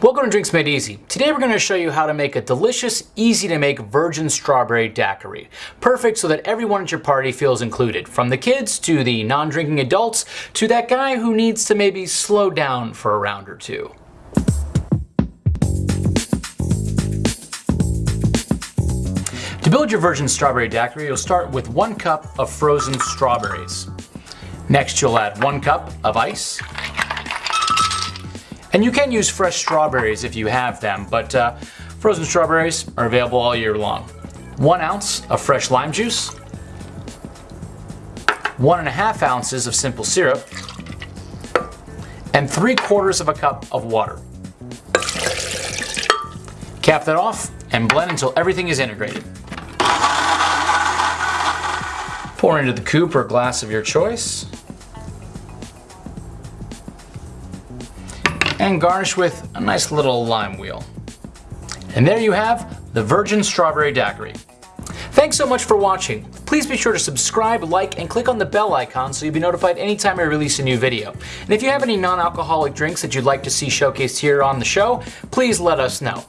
Welcome to Drinks Made Easy. Today we're going to show you how to make a delicious, easy to make virgin strawberry daiquiri. Perfect so that everyone at your party feels included, from the kids to the non-drinking adults to that guy who needs to maybe slow down for a round or two. To build your virgin strawberry daiquiri, you'll start with one cup of frozen strawberries. Next you'll add one cup of ice, and you can use fresh strawberries if you have them, but uh, frozen strawberries are available all year long. One ounce of fresh lime juice, one and a half ounces of simple syrup, and three quarters of a cup of water. Cap that off and blend until everything is integrated. Pour into the coupe or glass of your choice. And garnish with a nice little lime wheel. And there you have the Virgin Strawberry Daiquiri. Thanks so much for watching. Please be sure to subscribe, like, and click on the bell icon so you'll be notified anytime I release a new video. And if you have any non-alcoholic drinks that you'd like to see showcased here on the show, please let us know.